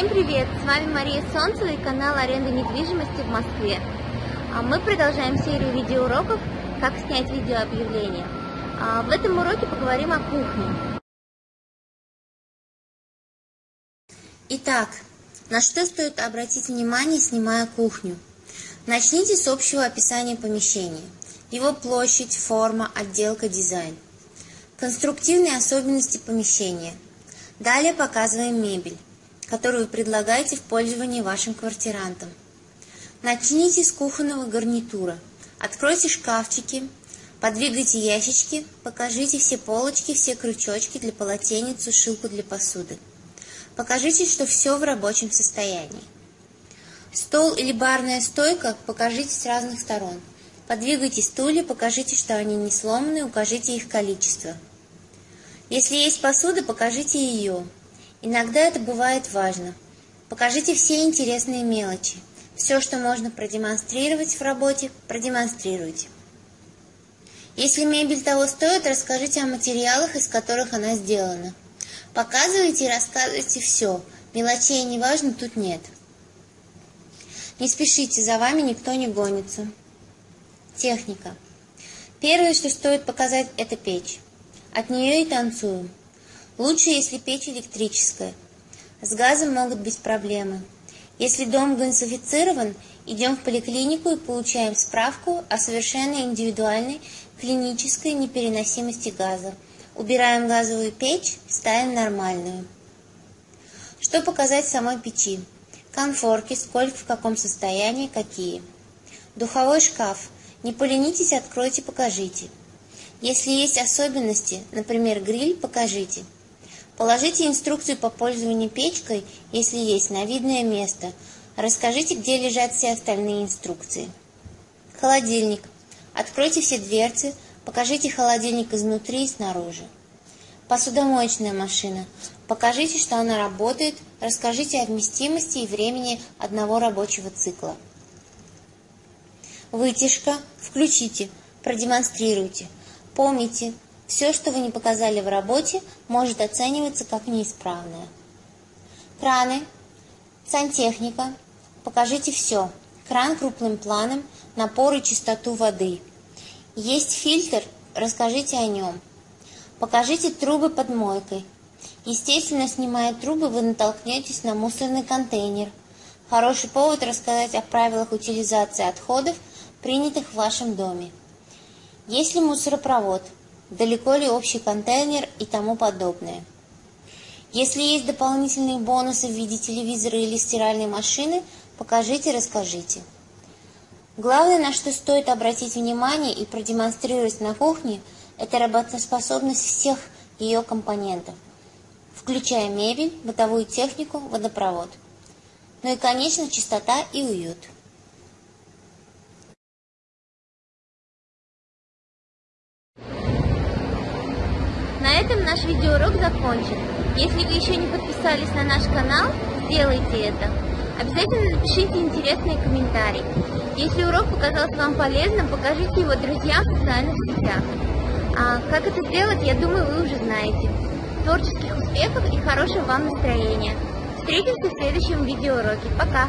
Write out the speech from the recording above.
Всем привет! С вами Мария Солнцева и канал аренды недвижимости в Москве. А Мы продолжаем серию видеоуроков «Как снять видеообъявление». А В этом уроке поговорим о кухне. Итак, на что стоит обратить внимание, снимая кухню? Начните с общего описания помещения. Его площадь, форма, отделка, дизайн. Конструктивные особенности помещения. Далее показываем мебель, которую вы предлагаете в пользовании вашим квартирантам. Начните с кухонного гарнитура. Откройте шкафчики, подвигайте ящички, покажите все полочки, все крючочки для полотенец, сушилку для посуды. Покажите, что все в рабочем состоянии. Стол или барная стойка покажите с разных сторон. Подвигайте стулья, покажите, что они не сломаны, укажите их количество. Если есть посуда, покажите ее. Иногда это бывает важно. Покажите все интересные мелочи. Все, что можно продемонстрировать в работе, продемонстрируйте. Если мебель того стоит, расскажите о материалах, из которых она сделана. Показывайте и рассказывайте все. Мелочей не важно тут нет. Не спешите, за вами никто не гонится. Техника. Первое, что стоит показать, это печь. От нее и танцуем. Лучше, если печь электрическая. С газом могут быть проблемы. Если дом газифицирован, идем в поликлинику и получаем справку о совершенно индивидуальной клинической непереносимости газа. Убираем газовую печь, ставим нормальную. Что показать самой печи? Конфорки, сколько, в каком состоянии, какие. Духовой шкаф. Не поленитесь, откройте, покажите. Если есть особенности, например, гриль, покажите. Положите инструкцию по пользованию печкой, если есть, на видное место. Расскажите, где лежат все остальные инструкции. Холодильник. Откройте все дверцы, покажите холодильник изнутри и снаружи. Посудомоечная машина. Покажите, что она работает, расскажите о вместимости и времени одного рабочего цикла. Вытяжка. Включите, продемонстрируйте – Помните, все, что вы не показали в работе, может оцениваться как неисправное. Краны, сантехника. Покажите все. Кран крупным планом, напор и чистоту воды. Есть фильтр, расскажите о нем. Покажите трубы под мойкой. Естественно, снимая трубы, вы натолкнетесь на мусорный контейнер. Хороший повод рассказать о правилах утилизации отходов, принятых в вашем доме. Есть ли мусоропровод? Далеко ли общий контейнер и тому подобное? Если есть дополнительные бонусы в виде телевизора или стиральной машины, покажите, расскажите. Главное, на что стоит обратить внимание и продемонстрировать на кухне, это работоспособность всех ее компонентов, включая мебель, бытовую технику, водопровод. Ну и, конечно, чистота и уют. Этом наш видеоурок закончен. Если вы еще не подписались на наш канал, сделайте это. Обязательно напишите интересные комментарии. Если урок показался вам полезным, покажите его друзьям в социальных сетях. А как это сделать, я думаю, вы уже знаете. Творческих успехов и хорошего вам настроения. Встретимся в следующем видеоуроке. Пока!